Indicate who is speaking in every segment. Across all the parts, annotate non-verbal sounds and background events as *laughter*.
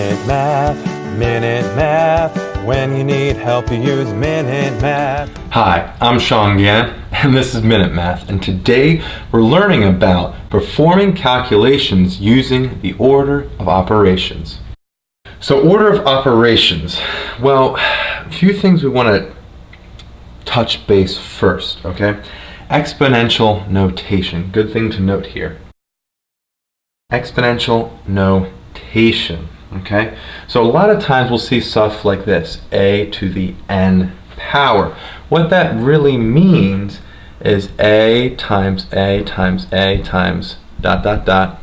Speaker 1: Minute Math, Minute Math. When you need help, you use Minute Math.
Speaker 2: Hi, I'm Sean Gann, and this is Minute Math, and today we're learning about performing calculations using the order of operations. So order of operations, well, a few things we want to touch base first, okay? Exponential notation, good thing to note here. Exponential notation, okay? So a lot of times we'll see stuff like this, a to the n power. What that really means is a times a times a times dot dot dot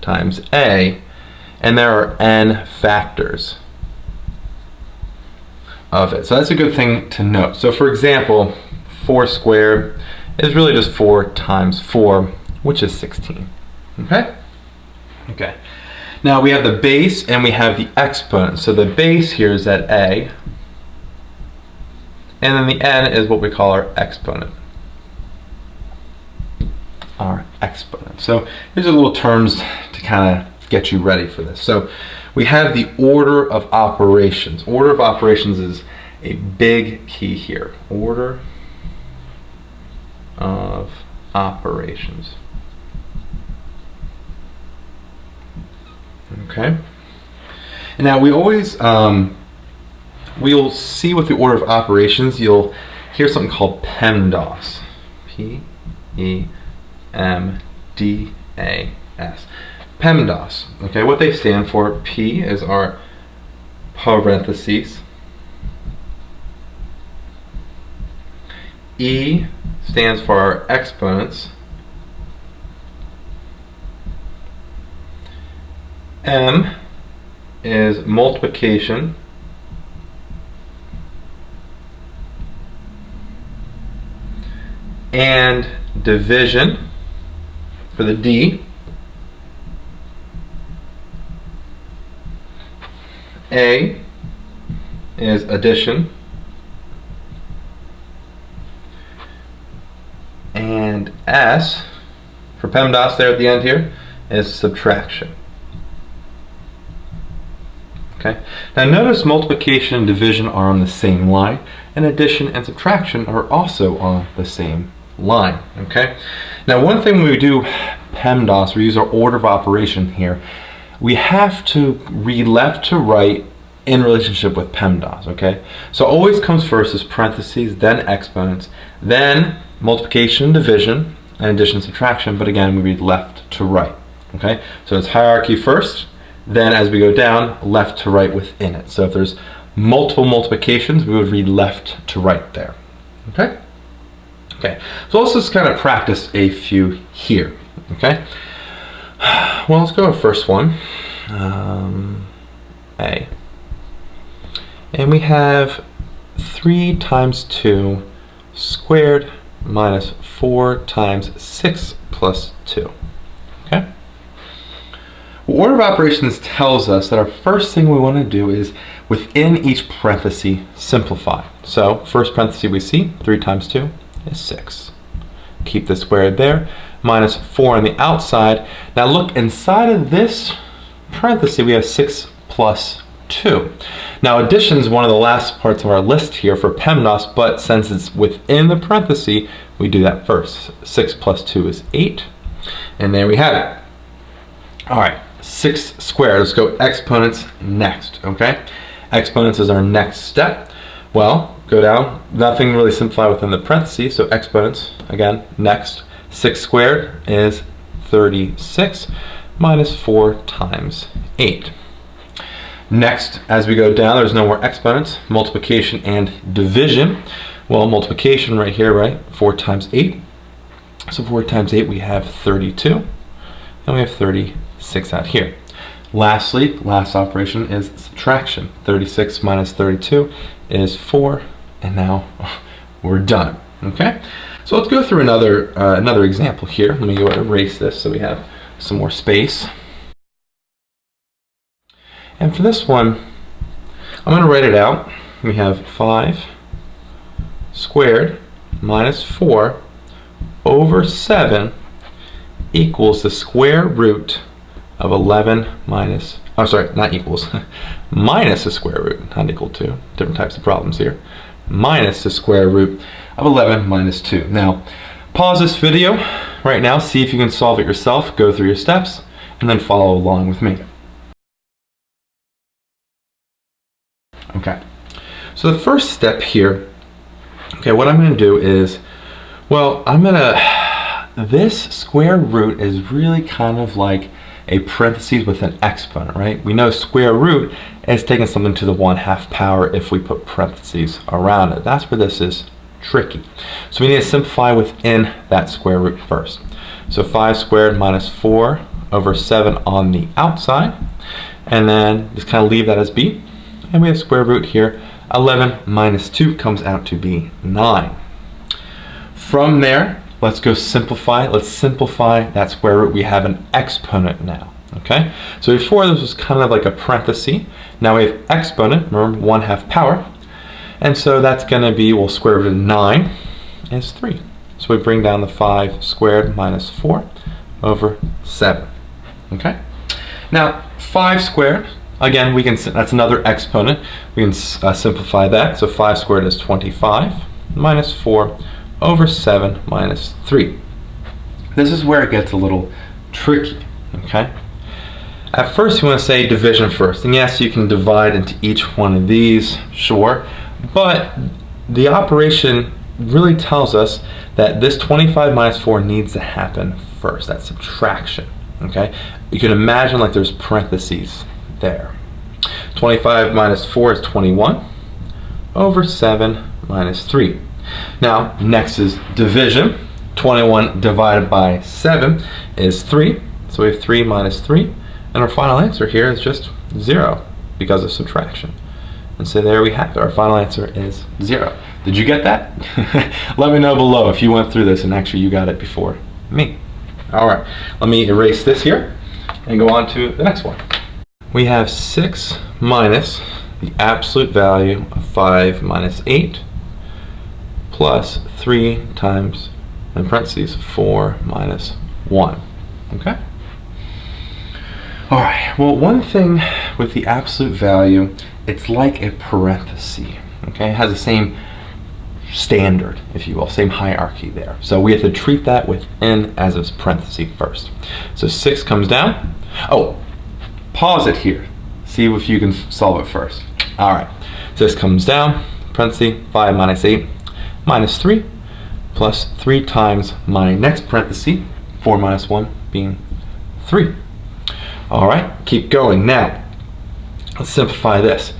Speaker 2: times a and there are n factors of it. So that's a good thing to note. So for example, 4 squared is really just 4 times 4, which is 16. Okay? Okay. Now we have the base and we have the exponent. So the base here is at a, and then the n is what we call our exponent. Our exponent. So here's a little terms to kind of get you ready for this. So we have the order of operations. Order of operations is a big key here. Order of operations. Okay. And now we always, um, we'll see with the order of operations, you'll hear something called PEMDAS. P-E-M-D-A-S. PEMDAS. Okay, what they stand for, P is our parentheses. E stands for our exponents. M is multiplication. And division for the D. A is addition. And S, for PEMDAS there at the end here, is subtraction. Okay. Now notice multiplication and division are on the same line, and addition and subtraction are also on the same line. Okay. Now one thing we do PEMDAS, we use our order of operation here, we have to read left to right in relationship with PEMDAS, okay? So always comes first is parentheses, then exponents, then multiplication and division, and addition and subtraction, but again, we read left to right, okay? So it's hierarchy first, then as we go down, left to right within it. So if there's multiple multiplications, we would read left to right there, okay? Okay, so let's just kind of practice a few here, okay? *sighs* Well, let's go first one, um, A. And we have 3 times 2 squared minus 4 times 6 plus 2. Well, order of operations tells us that our first thing we want to do is within each parenthesis simplify. So first parenthesis we see, 3 times 2 is 6. Keep the squared there minus 4 on the outside. Now look, inside of this parenthesis, we have 6 plus 2. Now addition is one of the last parts of our list here for PEMDAS, but since it's within the parenthesis, we do that first. 6 plus 2 is 8, and there we have it. All right, 6 squared. Let's go exponents next, okay? Exponents is our next step. Well, go down. Nothing really simplify within the parentheses, so exponents, again, next. 6 squared is 36 minus 4 times 8. Next, as we go down, there's no more exponents, multiplication and division. Well, multiplication right here, right? 4 times 8. So 4 times 8, we have 32. And we have 36 out here. Lastly, last operation is subtraction. 36 minus 32 is 4. And now *laughs* we're done. Okay? So let's go through another, uh, another example here. Let me go erase this so we have some more space. And for this one, I'm going to write it out. We have 5 squared minus 4 over 7 equals the square root of 11 minus I'm sorry, not equals, *laughs* minus the square root, not equal to, different types of problems here, minus the square root of 11 minus 2. Now, pause this video right now, see if you can solve it yourself, go through your steps, and then follow along with me. Okay, so the first step here, okay, what I'm going to do is, well, I'm going *sighs* to, this square root is really kind of like a parentheses with an exponent, right? We know square root is taking something to the 1 half power if we put parentheses around it. That's where this is tricky. So we need to simplify within that square root first. So 5 squared minus 4 over 7 on the outside. And then just kind of leave that as b. And we have square root here. 11 minus 2 comes out to be 9. From there, let's go simplify. Let's simplify that square root. We have an exponent now. Okay, so before this was kind of like a parenthesis. Now we have exponent, remember 1 half power. And so that's going to be, well, square root of 9 is 3. So we bring down the 5 squared minus 4 over 7. Okay? Now, 5 squared, again, we can that's another exponent. We can uh, simplify that. So 5 squared is 25 minus 4 over 7 minus 3. This is where it gets a little tricky. Okay? At first, you want to say division first. And yes, you can divide into each one of these, sure. But the operation really tells us that this 25 minus 4 needs to happen first. That's subtraction. Okay? You can imagine like there's parentheses there. 25 minus 4 is 21 over 7 minus 3. Now, next is division. 21 divided by 7 is 3. So we have 3 minus 3. And our final answer here is just 0 because of subtraction. And so there we have it. Our final answer is zero. Did you get that? *laughs* Let me know below if you went through this and actually you got it before me. All right, let me erase this here and go on to the next one. We have 6 minus the absolute value of 5 minus 8 plus 3 times, in parentheses, 4 minus 1. Okay? All right, well, one thing with the absolute value it's like a parenthesis, okay? It has the same standard, if you will, same hierarchy there. So we have to treat that within as a parenthesis first. So 6 comes down. Oh, pause it here. See if you can solve it first. All right, so this comes down, parenthesis, 5 minus 8, minus 3, plus 3 times my next parenthesis, 4 minus 1 being 3. All right, keep going. Now, let's simplify this.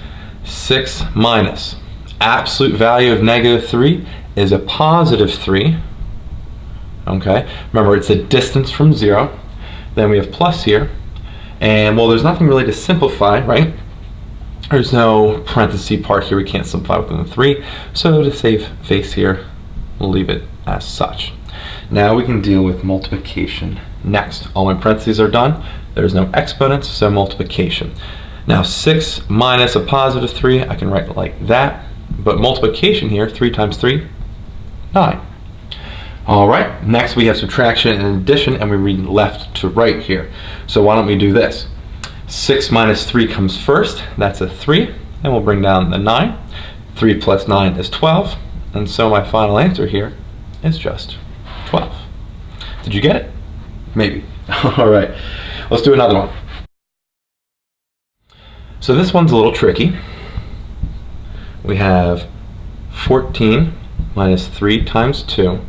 Speaker 2: 6 minus absolute value of negative 3 is a positive 3. Okay, remember it's a distance from 0. Then we have plus here. And well, there's nothing really to simplify, right? There's no parenthesis part here. We can't simplify within the 3. So to save face here, we'll leave it as such. Now we can deal with multiplication next. All my parentheses are done. There's no exponents, so multiplication. Now 6 minus a positive 3, I can write it like that. But multiplication here, 3 times 3, 9. Alright, next we have subtraction and addition, and we read left to right here. So why don't we do this? 6 minus 3 comes first, that's a 3, and we'll bring down the 9. 3 plus 9 is 12, and so my final answer here is just 12. Did you get it? Maybe. *laughs* Alright, let's do another one. So this one's a little tricky. We have 14 minus 3 times 2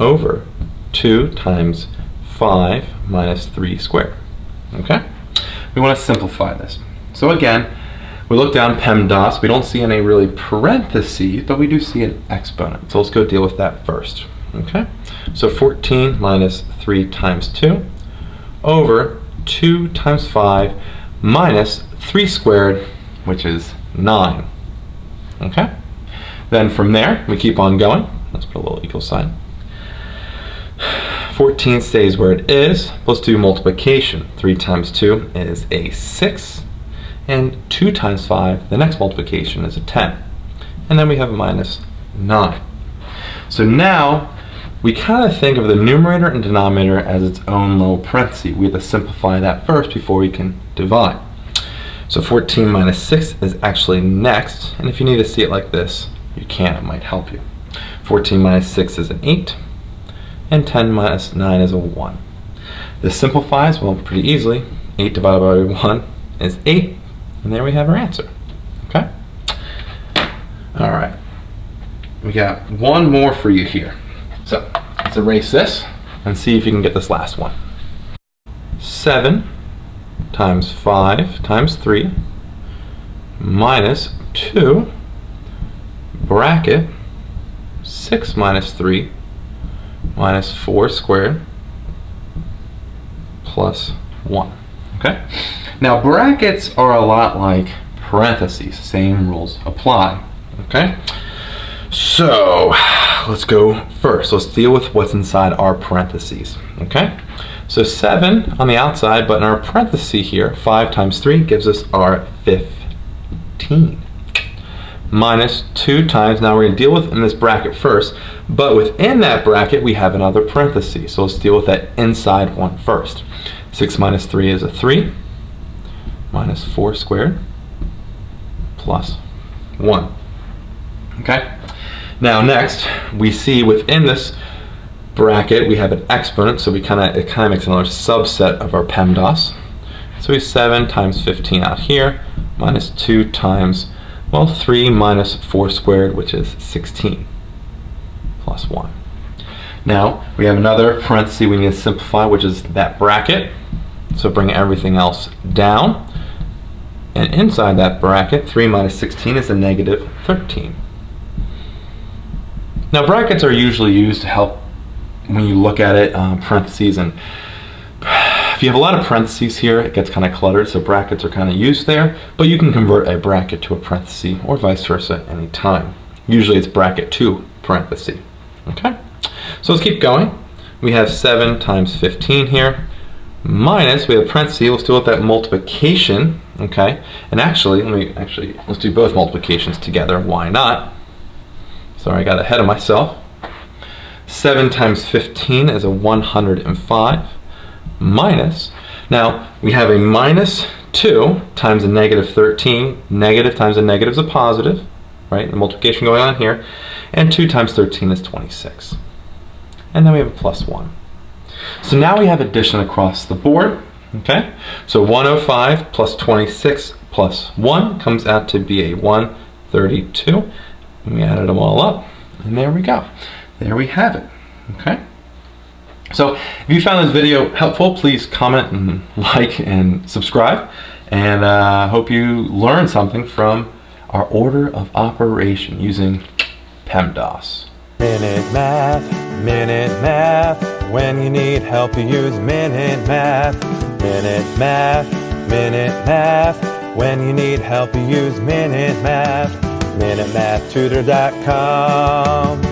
Speaker 2: over 2 times 5 minus 3 squared. Okay? We want to simplify this. So again, we look down PEMDAS. We don't see any really parentheses, but we do see an exponent. So let's go deal with that first. Okay? So 14 minus 3 times 2 over 2 times 5 minus 3 squared, which is 9. Okay? Then from there, we keep on going. Let's put a little equal sign. 14 stays where it is. Let's do multiplication. 3 times 2 is a 6. And 2 times 5, the next multiplication is a 10. And then we have a minus 9. So now, we kind of think of the numerator and denominator as its own little parenthesis. We have to simplify that first before we can divide. So 14 minus 6 is actually next, and if you need to see it like this, you can, it might help you. 14 minus 6 is an 8, and 10 minus 9 is a 1. This simplifies, well, pretty easily. 8 divided by 1 is 8, and there we have our answer. Okay? All right. We got one more for you here. So let's erase this and see if you can get this last one. 7 times 5 times 3 minus 2 bracket 6 minus 3 minus 4 squared plus 1. Okay? Now brackets are a lot like parentheses. Same rules apply. Okay? So let's go first. Let's deal with what's inside our parentheses. Okay? So 7 on the outside, but in our parenthesis here, 5 times 3 gives us our 15. Minus 2 times, now we're going to deal with in this bracket first, but within that bracket we have another parenthesis. So let's deal with that inside one first. 6 minus 3 is a 3, minus 4 squared, plus 1. Okay? Now next, we see within this bracket we have an exponent, so we kind of it kind of makes another subset of our PEMDAS. So we have 7 times 15 out here, minus 2 times, well, 3 minus 4 squared, which is 16, plus 1. Now, we have another parenthesis we need to simplify, which is that bracket. So bring everything else down. And inside that bracket, 3 minus 16 is a negative 13. Now brackets are usually used to help when you look at it, um, parentheses, and if you have a lot of parentheses here, it gets kind of cluttered, so brackets are kind of used there, but you can convert a bracket to a parenthesis or vice versa anytime. Usually it's bracket to parenthesis, okay? So let's keep going. We have 7 times 15 here, minus, we have parentheses, let's deal with that multiplication, okay? And actually, let me actually, let's do both multiplications together, why not? Sorry, I got ahead of myself. 7 times 15 is a 105 minus, now we have a minus 2 times a negative 13, negative times a negative is a positive, right, the multiplication going on here, and 2 times 13 is 26. And then we have a plus 1. So now we have addition across the board, okay? So 105 plus 26 plus 1 comes out to be a 132. And we added them all up, and there we go. There we have it, okay? So if you found this video helpful, please comment and *laughs* like and subscribe. And I uh, hope you learned something from our order of operation using PEMDAS.
Speaker 1: Minute Math, Minute Math. When you need help, you use Minute Math. Minute Math, Minute Math. When you need help, you use Minute Math. MinuteMathTutor.com.